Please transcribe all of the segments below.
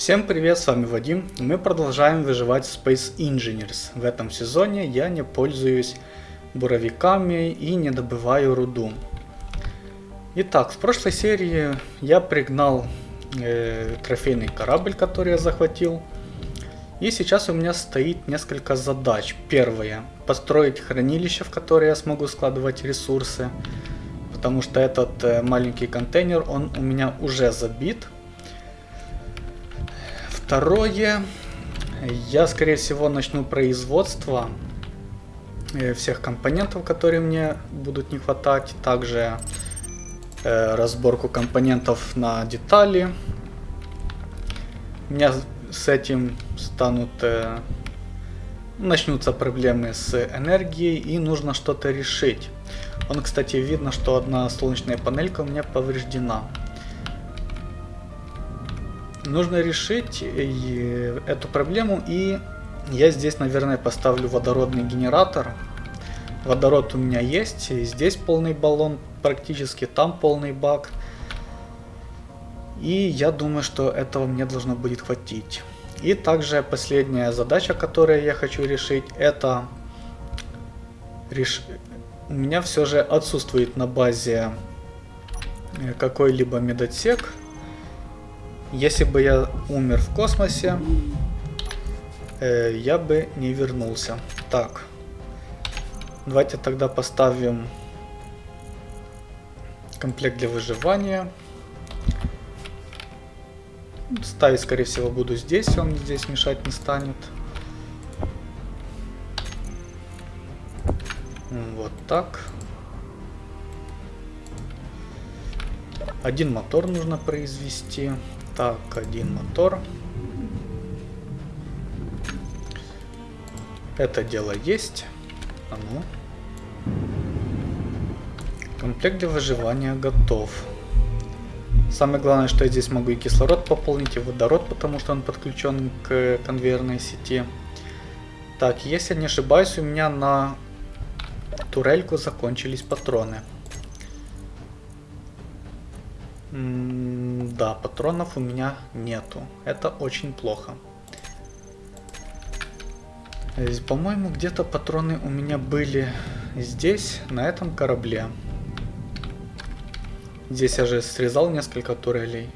Всем привет, с вами Вадим. Мы продолжаем выживать в Space Engineers. В этом сезоне я не пользуюсь буровиками и не добываю руду. Итак, в прошлой серии я пригнал э, трофейный корабль, который я захватил. И сейчас у меня стоит несколько задач. Первое. Построить хранилище, в которое я смогу складывать ресурсы. Потому что этот э, маленький контейнер, он у меня уже забит. Второе. Я, скорее всего, начну производство э, всех компонентов, которые мне будут не хватать. Также э, разборку компонентов на детали. У меня с этим станут... Э, начнутся проблемы с энергией и нужно что-то решить. Он, кстати, видно, что одна солнечная панелька у меня повреждена. Нужно решить эту проблему и я здесь, наверное, поставлю водородный генератор. Водород у меня есть, здесь полный баллон практически, там полный бак. И я думаю, что этого мне должно будет хватить. И также последняя задача, которую я хочу решить, это... Реш... У меня все же отсутствует на базе э, какой-либо медотсек. Если бы я умер в космосе, э, я бы не вернулся. Так. Давайте тогда поставим комплект для выживания. Ставить, скорее всего, буду здесь, он здесь мешать не станет. Вот так. Один мотор нужно произвести. Так, один мотор. Это дело есть. А ну. Комплект для выживания готов. Самое главное, что я здесь могу и кислород пополнить, и водород, потому что он подключен к конвейерной сети. Так, если не ошибаюсь, у меня на турельку закончились патроны. Да, патронов у меня нету. Это очень плохо. По-моему, где-то патроны у меня были здесь, на этом корабле. Здесь я же срезал несколько турелей.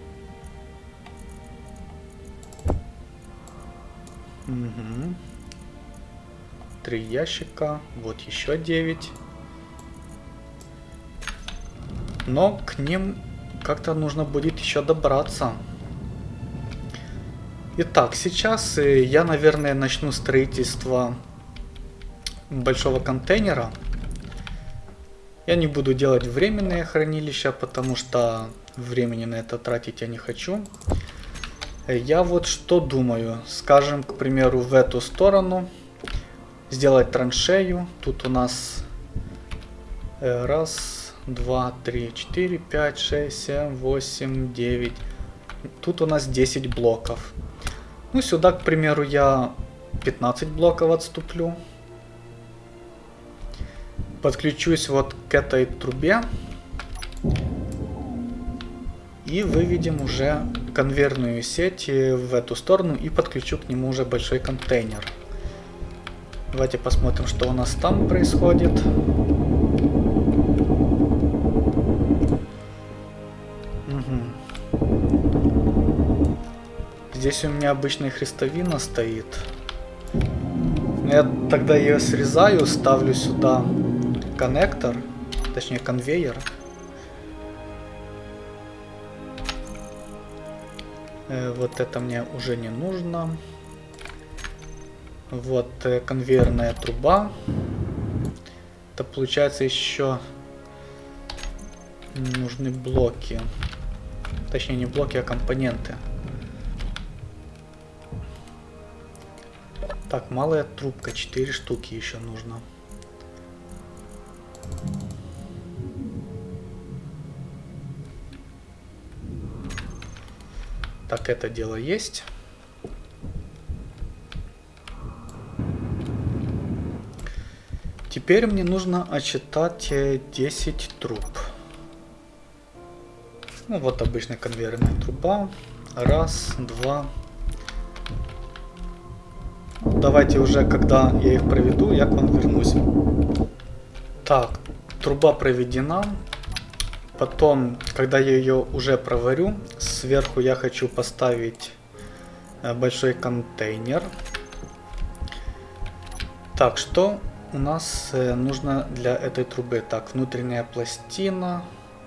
Угу. Три ящика. Вот еще девять. Но к ним как-то нужно будет еще добраться. Итак, сейчас э, я, наверное, начну строительство большого контейнера. Я не буду делать временное хранилище, потому что времени на это тратить я не хочу. Я вот что думаю. Скажем, к примеру, в эту сторону сделать траншею. Тут у нас э, раз, 2, 3, 4, 5, 6, 7, 8, 9. Тут у нас 10 блоков. Ну, сюда, к примеру, я 15 блоков отступлю. Подключусь вот к этой трубе. И выведем уже конвейерную сеть в эту сторону и подключу к нему уже большой контейнер. Давайте посмотрим, что у нас там происходит. Здесь у меня обычная хрестовина стоит. Я тогда ее срезаю, ставлю сюда коннектор, точнее конвейер. Э, вот это мне уже не нужно. Вот э, конвейерная труба. Это получается еще нужны блоки. Точнее не блоки, а компоненты. Так, малая трубка, 4 штуки еще нужно. Так, это дело есть. Теперь мне нужно отчитать 10 э, труб. Ну вот обычная конвейерная труба. Раз, два, давайте уже, когда я их проведу, я к вам вернусь. Так, труба проведена. Потом, когда я ее уже проварю, сверху я хочу поставить э, большой контейнер. Так, что у нас э, нужно для этой трубы? Так, внутренняя пластина,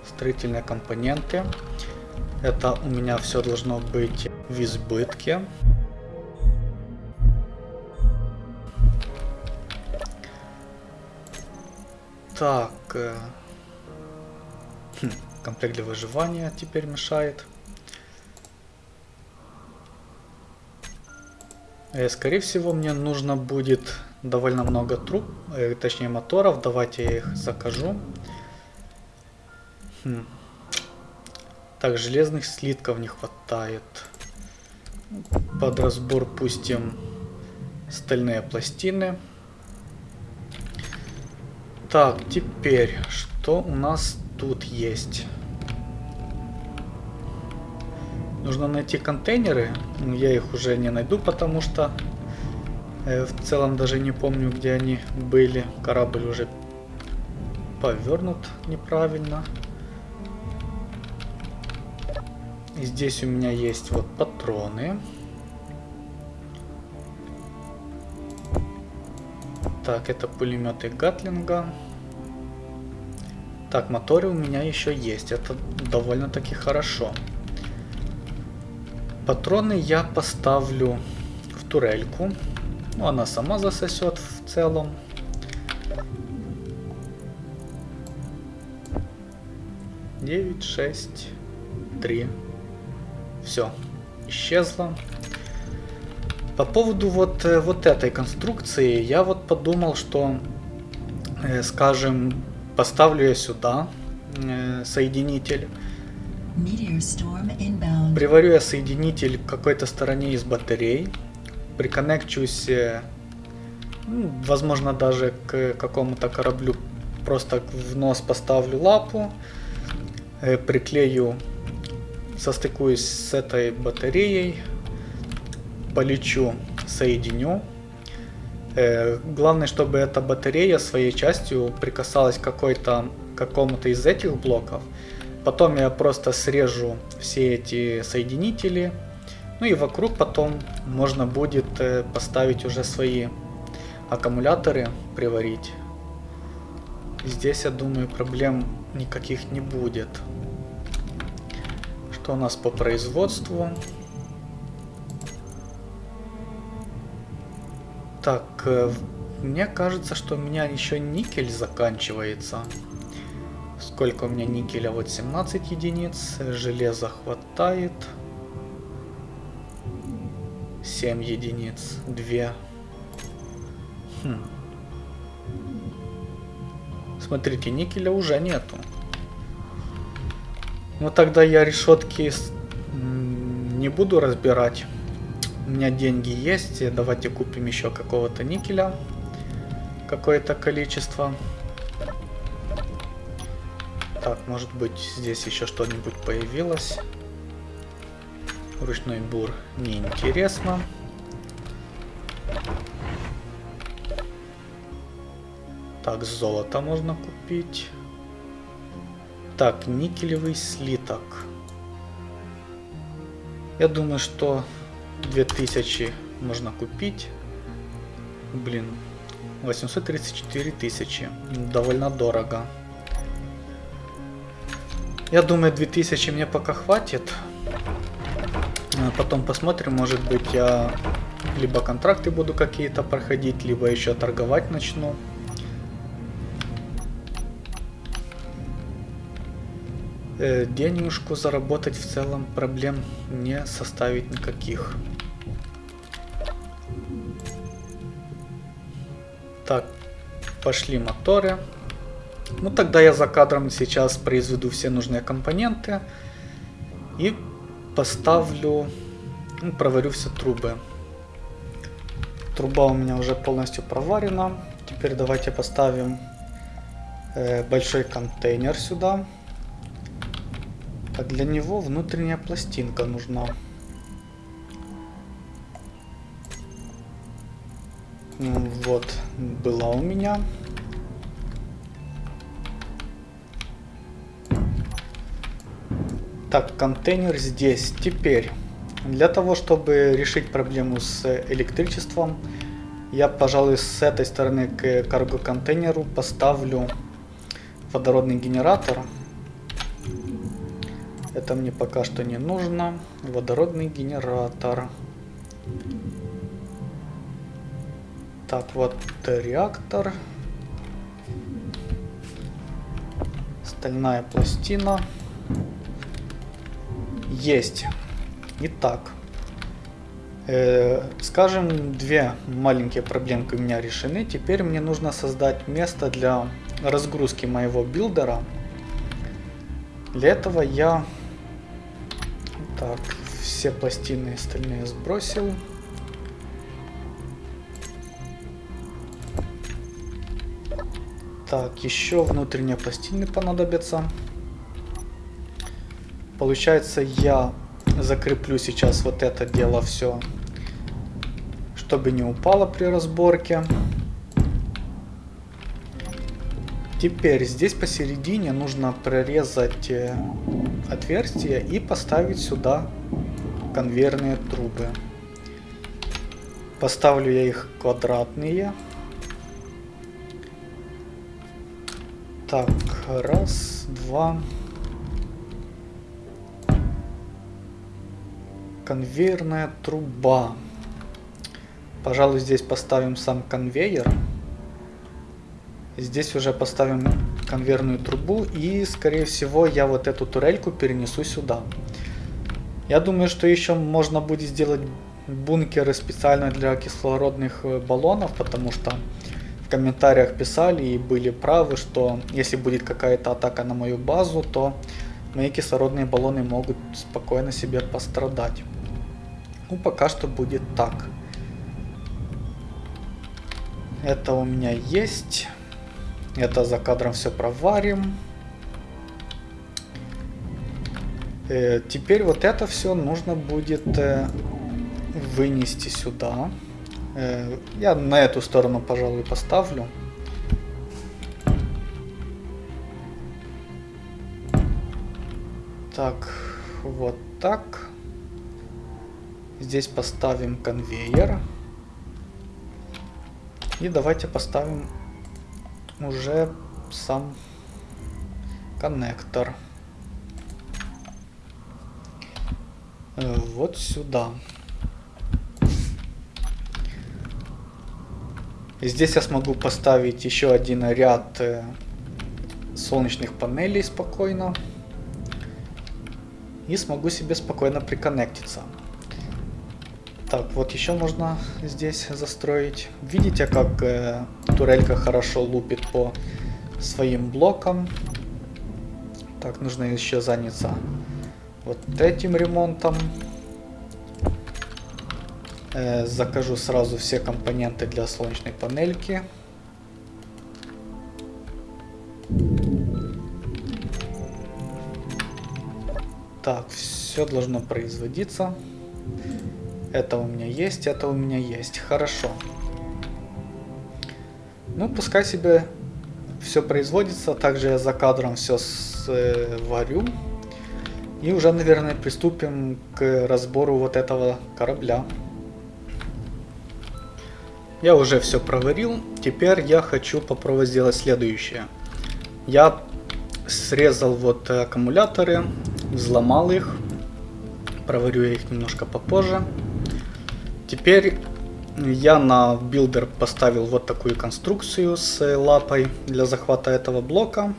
строительные компоненты. Это у меня все должно быть в избытке. Так. Хм, комплект для выживания теперь мешает. Э, скорее всего, мне нужно будет довольно много труб, э, точнее моторов. Давайте я их закажу. Хм. Так, железных слитков не хватает. Под разбор пустим стальные пластины. Так, теперь, что у нас тут есть? Нужно найти контейнеры. Ну, я их уже не найду, потому что э, в целом даже не помню, где они были. Корабль уже повернут неправильно. И здесь у меня есть вот патроны. Так, это пулеметы Гатлинга. Так, моторы у меня еще есть. Это довольно-таки хорошо. Патроны я поставлю в турельку. Ну, она сама засосет в целом. Девять, шесть, три. Все, исчезла. По поводу вот, э, вот этой конструкции, я вот подумал, что, э, скажем, поставлю я сюда э, соединитель. Приварю я соединитель к какой-то стороне из батарей. Приконнекчусь, ну, возможно, даже к какому-то кораблю. Просто в нос поставлю лапу. Приклею, состыкуюсь с этой батареей полечу, соединю. Э, главное, чтобы эта батарея своей частью прикасалась к какому-то из этих блоков. Потом я просто срежу все эти соединители. Ну и вокруг потом можно будет э, поставить уже свои аккумуляторы, приварить. Здесь, я думаю, проблем никаких не будет. Что у нас по производству? Так, э, мне кажется, что у меня еще никель заканчивается. Сколько у меня никеля? Вот 17 единиц. Железа хватает. 7 единиц. 2. Хм. Смотрите, никеля уже нету. Ну тогда я решетки не буду разбирать. У меня деньги есть. Давайте купим еще какого-то никеля. Какое-то количество. Так, может быть здесь еще что-нибудь появилось. Ручной бур неинтересно. Так, золото можно купить. Так, никелевый слиток. Я думаю, что 2000 можно купить. Блин, 834 тысячи. Довольно дорого. Я думаю, 2000 мне пока хватит. А потом посмотрим, может быть я либо контракты буду какие-то проходить, либо еще торговать начну. Денежку заработать в целом проблем не составит никаких. Так, пошли моторы. Ну тогда я за кадром сейчас произведу все нужные компоненты и поставлю, ну, проварю все трубы. Труба у меня уже полностью проварена. Теперь давайте поставим э, большой контейнер сюда. А для него внутренняя пластинка нужна. Вот, была у меня. Так, контейнер здесь. Теперь, для того, чтобы решить проблему с электричеством, я, пожалуй, с этой стороны к карго-контейнеру поставлю водородный генератор. Это мне пока что не нужно. Водородный генератор. Так, вот реактор. Стальная пластина. Есть. Итак. Э, скажем, две маленькие проблемки у меня решены. Теперь мне нужно создать место для разгрузки моего билдера. Для этого я так все пластины остальные сбросил. Так, еще внутренние пластины понадобятся. Получается, я закреплю сейчас вот это дело все, чтобы не упало при разборке. Теперь здесь посередине нужно прорезать э, отверстие и поставить сюда конвейерные трубы. Поставлю я их квадратные. Так, раз, два. Конвейерная труба. Пожалуй, здесь поставим сам конвейер. Здесь уже поставим конвейерную трубу и, скорее всего, я вот эту турельку перенесу сюда. Я думаю, что еще можно будет сделать бункеры специально для кислородных э, баллонов, потому что в комментариях писали и были правы, что если будет какая-то атака на мою базу, то мои кислородные баллоны могут спокойно себе пострадать. Ну, пока что будет так. Это у меня есть. Это за кадром все проварим. Э, теперь вот это все нужно будет э, вынести сюда. Э, я на эту сторону, пожалуй, поставлю. Так, вот так. Здесь поставим конвейер. И давайте поставим уже сам коннектор. Э, вот сюда. Здесь я смогу поставить еще один ряд э, солнечных панелей спокойно. И смогу себе спокойно приконнектиться. Так, вот еще можно здесь застроить. Видите, как э, турелька хорошо лупит по своим блокам. Так, нужно еще заняться вот этим ремонтом. Э, закажу сразу все компоненты для солнечной панельки. Так, все должно производиться. Это у меня есть, это у меня есть. Хорошо. Ну, пускай себе все производится. Также я за кадром все сварю. И уже, наверное, приступим к разбору вот этого корабля. Я уже все проварил. Теперь я хочу попробовать сделать следующее. Я срезал вот аккумуляторы, взломал их. Проварю я их немножко попозже. Теперь я на builder поставил вот такую конструкцию с лапой для захвата этого блока.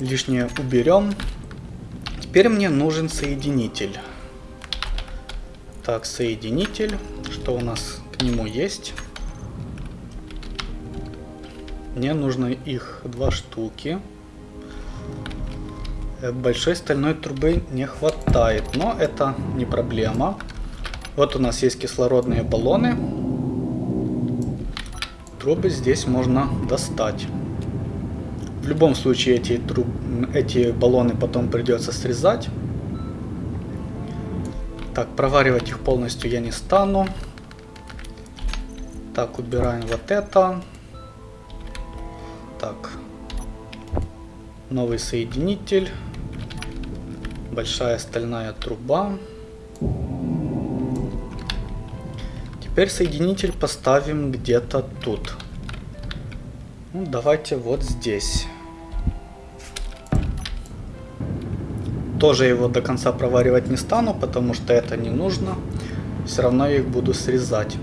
Лишнее уберем. Теперь мне нужен соединитель. Так, соединитель. Что у нас к нему есть? Мне нужно их два штуки. Большой стальной трубы не хватает, но это не проблема. Вот у нас есть кислородные баллоны. Трубы здесь можно достать. В любом случае эти, труб, эти баллоны потом придется срезать. Так, проваривать их полностью я не стану. Так, убираем вот это. Так. Новый соединитель. Большая стальная труба. Теперь соединитель поставим где-то тут. Ну, давайте вот здесь. Тоже его до конца проваривать не стану, потому что это не нужно. Все равно я их буду срезать.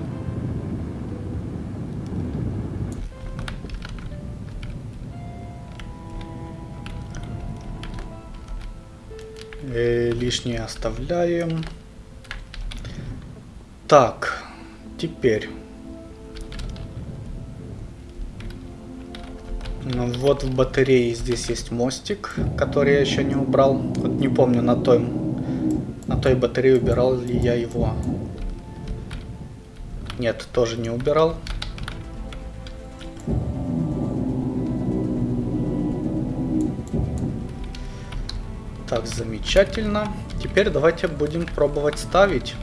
Э, лишнее оставляем. Так, теперь. Ну, вот в батарее здесь есть мостик, который я еще не убрал. Вот не помню, на той, на той батарее убирал ли я его. Нет, тоже не убирал. Так, замечательно. Теперь давайте будем пробовать ставить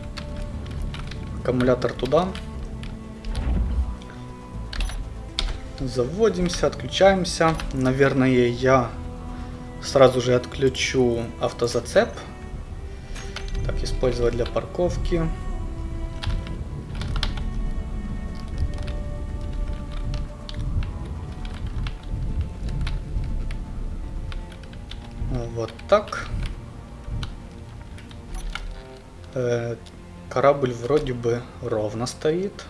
аккумулятор туда. Заводимся, отключаемся. Наверное, я сразу же отключу автозацеп. Так, использовать для парковки. Вот так. Корабль вроде бы ровно стоит.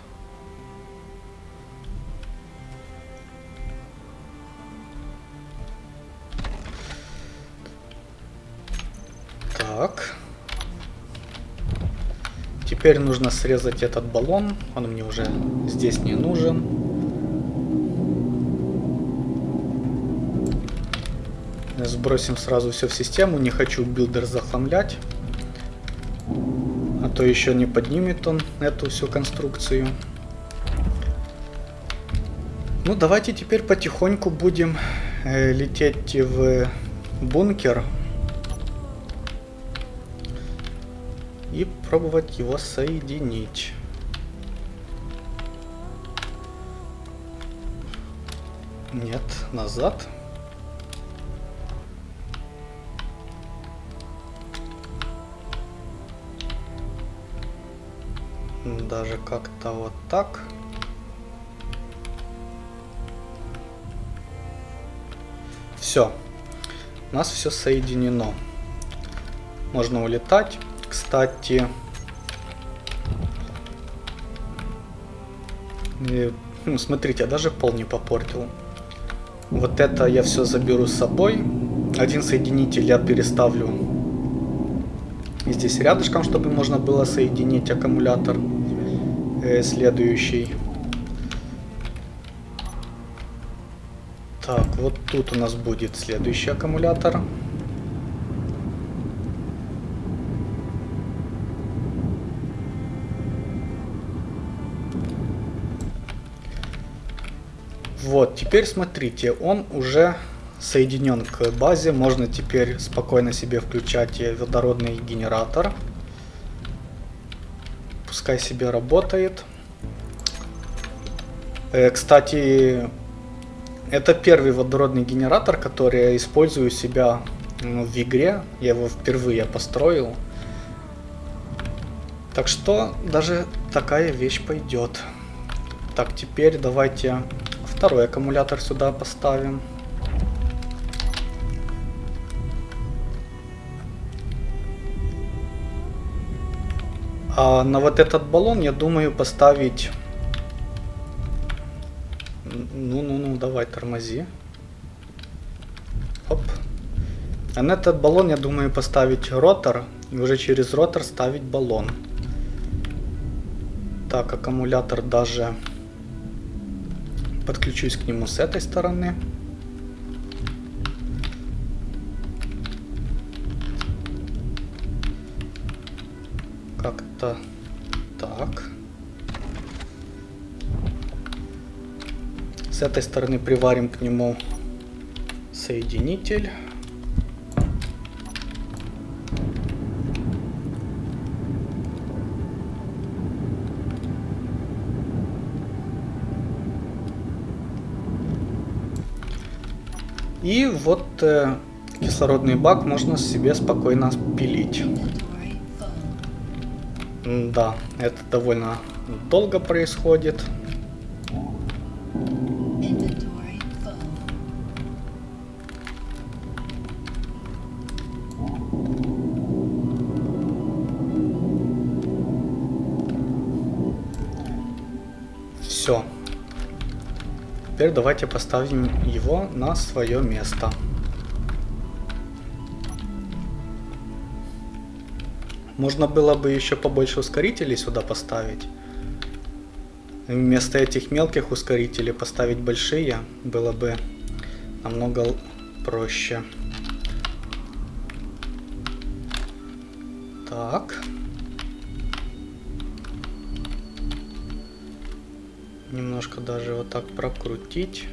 Так. Теперь нужно срезать этот баллон. Он мне уже здесь не нужен. Сбросим сразу все в систему. Не хочу builder захламлять. То еще не поднимет он эту всю конструкцию. Ну, давайте теперь потихоньку будем э, лететь в бункер. и пробовать его соединить. Нет, назад. Даже как-то вот так. Все. У нас все соединено. Можно улетать. Кстати... И, ну, смотрите, я даже пол не попортил. Вот это я все заберу с собой. Один соединитель я переставлю здесь рядышком, чтобы можно было соединить аккумулятор э, следующий. Так, вот тут у нас будет следующий аккумулятор. Вот, теперь смотрите, он уже соединен к базе. Можно теперь спокойно себе включать водородный генератор. Пускай себе работает. Э, кстати, это первый водородный генератор, который я использую себя ну, в игре. Я его впервые построил. Так что даже такая вещь пойдет. Так, теперь давайте Второй аккумулятор сюда поставим. А на вот этот баллон я думаю поставить... Ну-ну-ну, давай тормози. Оп. А на этот баллон я думаю поставить ротор. И уже через ротор ставить баллон. Так, аккумулятор даже подключусь к нему с этой стороны. это так. С этой стороны приварим к нему соединитель. И вот э, кислородный бак можно себе спокойно пилить. Да, это довольно долго происходит. Все. Теперь давайте поставим его на свое место. Можно было бы еще побольше ускорителей сюда поставить. Вместо этих мелких ускорителей поставить большие было бы намного проще. Так. Немножко даже вот так прокрутить.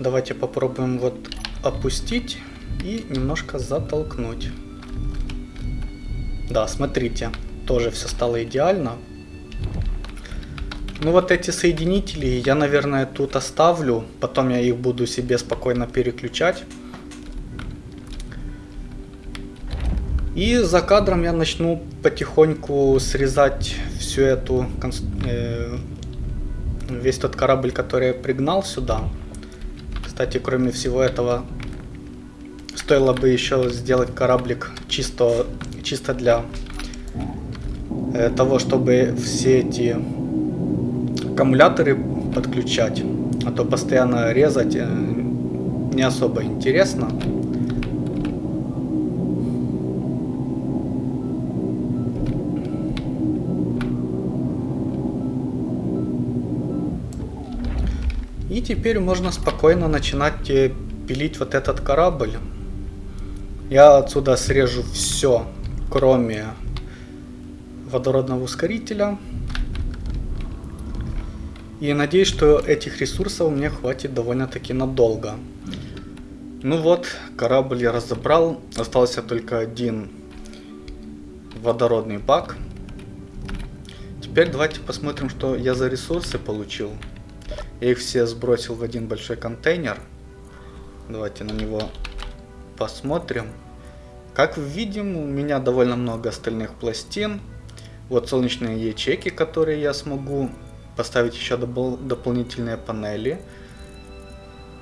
Давайте попробуем вот опустить и немножко затолкнуть. Да, смотрите, тоже все стало идеально. Ну вот эти соединители я, наверное, тут оставлю. Потом я их буду себе спокойно переключать. И за кадром я начну потихоньку срезать всю эту... Э, весь тот корабль, который я пригнал сюда. Кстати, кроме всего этого, стоило бы еще сделать кораблик чисто, чисто для э, того, чтобы все эти аккумуляторы подключать. А то постоянно резать э, не особо интересно. И теперь можно спокойно начинать э, пилить вот этот корабль. Я отсюда срежу все, кроме водородного ускорителя. И надеюсь, что этих ресурсов мне хватит довольно-таки надолго. Ну вот, корабль я разобрал. Остался только один водородный бак. Теперь давайте посмотрим, что я за ресурсы получил. Я их все сбросил в один большой контейнер. Давайте на него посмотрим. Как видим, у меня довольно много остальных пластин. Вот солнечные ячейки, которые я смогу поставить еще допол дополнительные панели.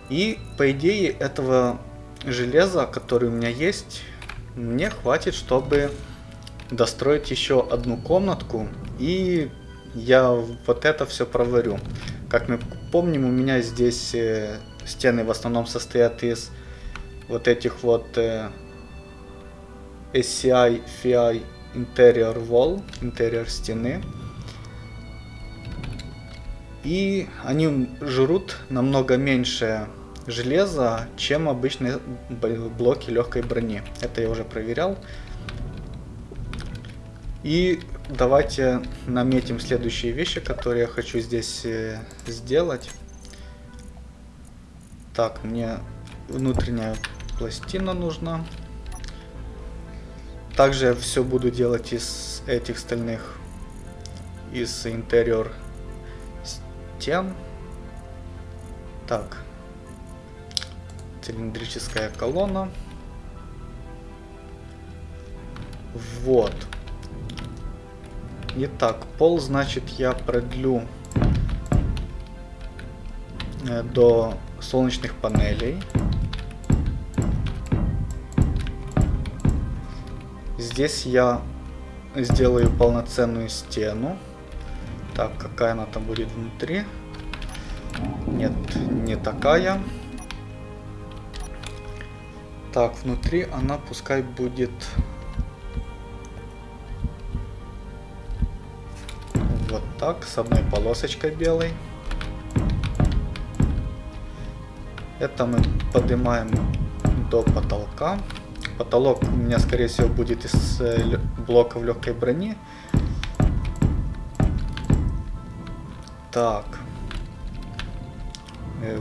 И по идее этого железа, который у меня есть, мне хватит, чтобы достроить еще одну комнатку. И я вот это все проварю. Как мы помним, у меня здесь э, стены в основном состоят из вот этих вот э, SCI FI Interior Wall, интерьер стены. И они жрут намного меньше железа, чем обычные блоки легкой брони. Это я уже проверял. И давайте наметим следующие вещи, которые я хочу здесь э, сделать. Так, мне внутренняя пластина нужна. Также все буду делать из этих стальных, из интерьер стен. Так, цилиндрическая колонна. Вот. Итак, пол, значит, я продлю э, до солнечных панелей. Здесь я сделаю полноценную стену. Так, какая она там будет внутри? Нет, не такая. Так, внутри она пускай будет так, с одной полосочкой белой. Это мы поднимаем до потолка. Потолок у меня, скорее всего, будет из э, блоков легкой брони. Так. Э,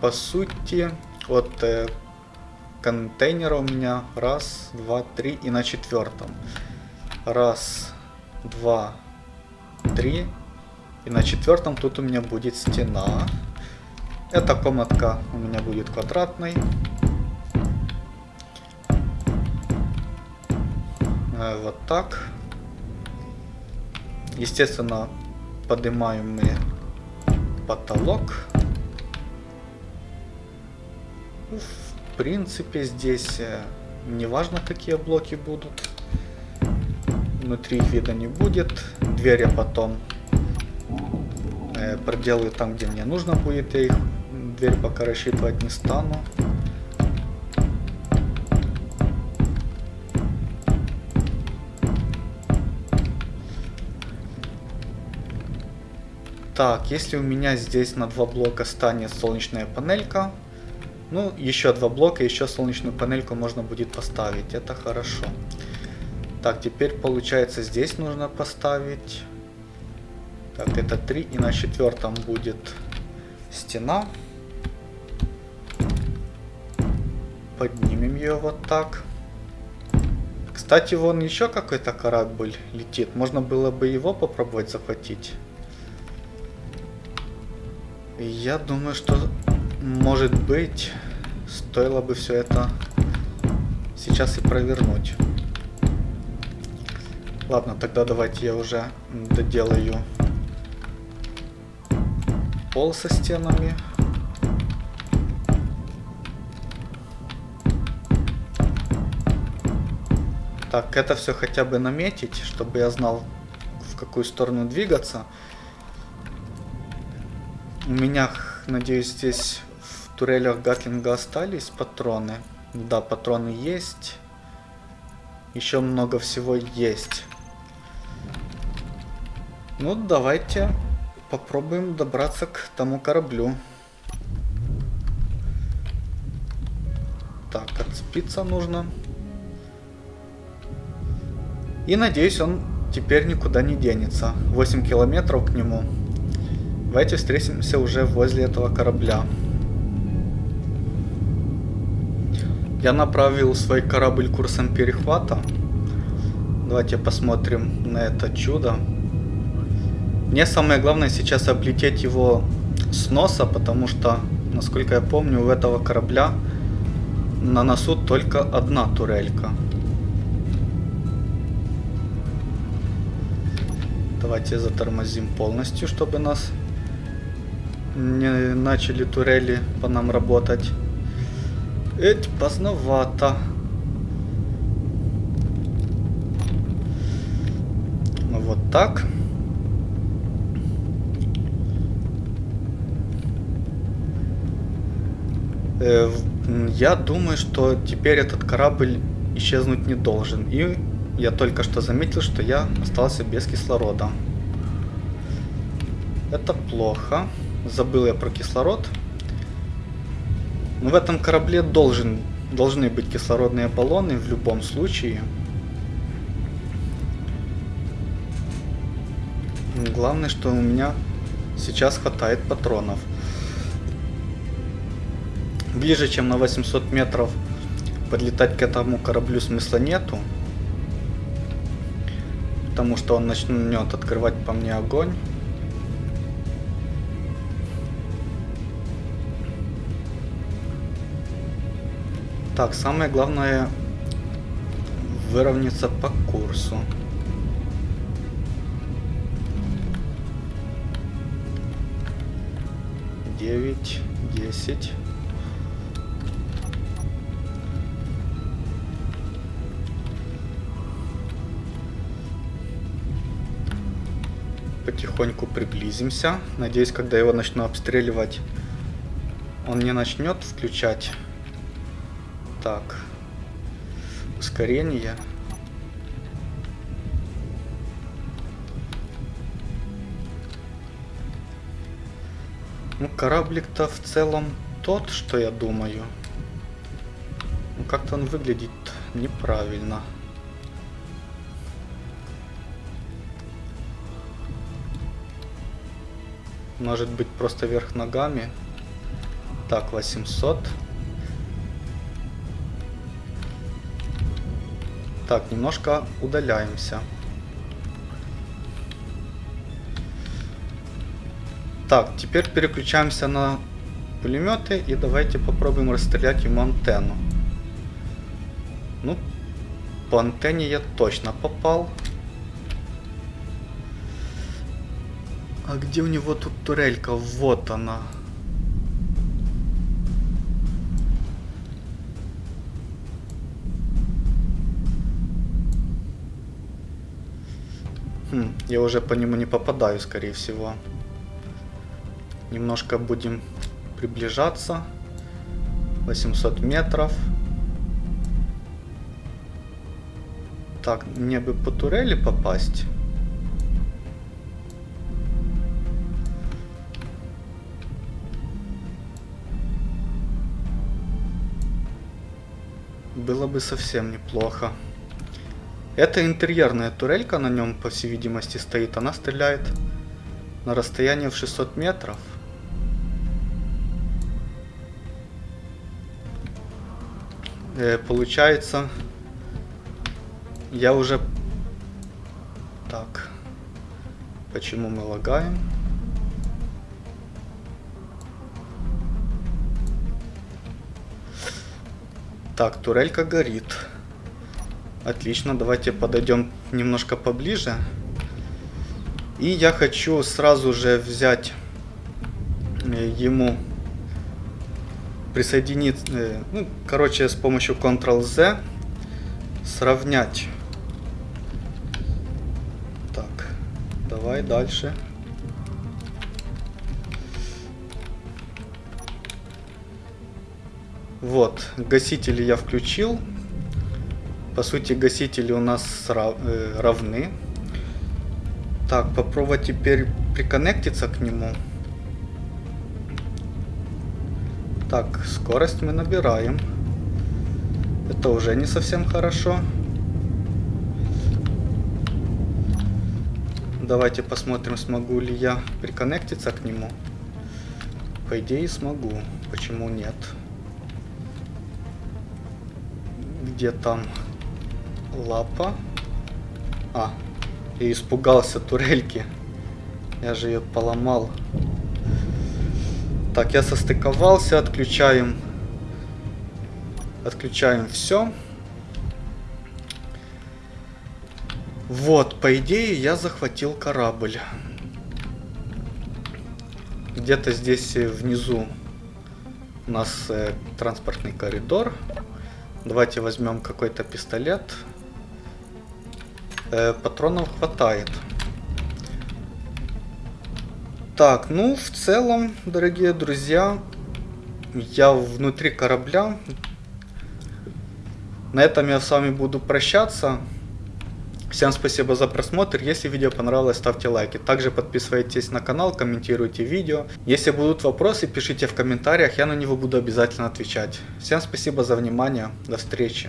по сути, вот э, контейнера у меня раз, два, три и на четвертом. Раз, два, три. И на четвертом тут у меня будет стена. Эта комнатка у меня будет квадратной. Э, вот так. Естественно, поднимаем мы потолок. В принципе, здесь э, не важно, какие блоки будут. Внутри их вида не будет. Дверь я потом э, проделаю там, где мне нужно будет. Я их дверь пока рассчитывать не стану. Так, если у меня здесь на два блока станет солнечная панелька, ну, еще два блока, еще солнечную панельку можно будет поставить. Это хорошо. Так, теперь получается здесь нужно поставить. Так, это 3. И на четвертом будет стена. Поднимем ее вот так. Кстати, вон еще какой-то корабль летит. Можно было бы его попробовать захватить. Я думаю, что может быть стоило бы все это сейчас и провернуть. Ладно, тогда давайте я уже доделаю пол со стенами. Так, это все хотя бы наметить, чтобы я знал, в какую сторону двигаться. У меня, надеюсь, здесь в турелях Гатлинга остались патроны. Да, патроны есть. Еще много всего есть. Ну, давайте попробуем добраться к тому кораблю. Так, отцепиться нужно. И надеюсь, он теперь никуда не денется. 8 километров к нему. Давайте встретимся уже возле этого корабля. Я направил свой корабль курсом перехвата. Давайте посмотрим на это чудо. Мне самое главное сейчас облететь его с носа, потому что, насколько я помню, у этого корабля на носу только одна турелька. Давайте затормозим полностью, чтобы нас не начали турели по нам работать. Эть, поздновато. Вот так. Э, я думаю, что теперь этот корабль исчезнуть не должен. И я только что заметил, что я остался без кислорода. Это плохо. Забыл я про кислород. Но в этом корабле должен, должны быть кислородные баллоны в любом случае. Главное, что у меня сейчас хватает патронов. Ближе, чем на 800 метров подлетать к этому кораблю смысла нету. Потому что он начнет открывать по мне огонь. Так, самое главное выровняться по курсу. Девять, десять. Потихоньку приблизимся. Надеюсь, когда его начну обстреливать, он не начнет включать так. Ускорение. Ну, кораблик-то в целом тот, что я думаю. Ну, как-то он выглядит неправильно. Может быть просто вверх ногами. Так, 800. Так, немножко удаляемся. Так, теперь переключаемся на пулеметы и давайте попробуем расстрелять ему антенну. Ну, по антенне я точно попал. А где у него тут турелька? Вот она. Хм, я уже по нему не попадаю, скорее всего. Немножко будем приближаться. 800 метров. Так, мне бы по турели попасть. Было бы совсем неплохо. Это интерьерная турелька на нем, по всей видимости, стоит. Она стреляет на расстояние в 600 метров. Э, получается, я уже... Так. Почему мы лагаем? Так, турелька горит. Отлично, давайте подойдем немножко поближе. И я хочу сразу же взять э, ему присоединить, э, ну, короче, с помощью Ctrl-Z сравнять Давай дальше. Вот, гасители я включил. По сути, гасители у нас э, равны. Так, попробовать теперь приконнектиться к нему. Так, скорость мы набираем. Это уже не совсем хорошо. Давайте посмотрим, смогу ли я приконнектиться к нему. По идее смогу. Почему нет? Где там лапа? А, я испугался турельки. Я же ее поломал. Так, я состыковался, отключаем. Отключаем все. Вот, по идее, я захватил корабль. Где-то здесь э, внизу у нас э, транспортный коридор. Давайте возьмем какой-то пистолет. Э, патронов хватает. Так, ну, в целом, дорогие друзья, я внутри корабля. На этом я с вами буду прощаться. Всем спасибо за просмотр, если видео понравилось, ставьте лайки. Также подписывайтесь на канал, комментируйте видео. Если будут вопросы, пишите в комментариях, я на него буду обязательно отвечать. Всем спасибо за внимание, до встречи.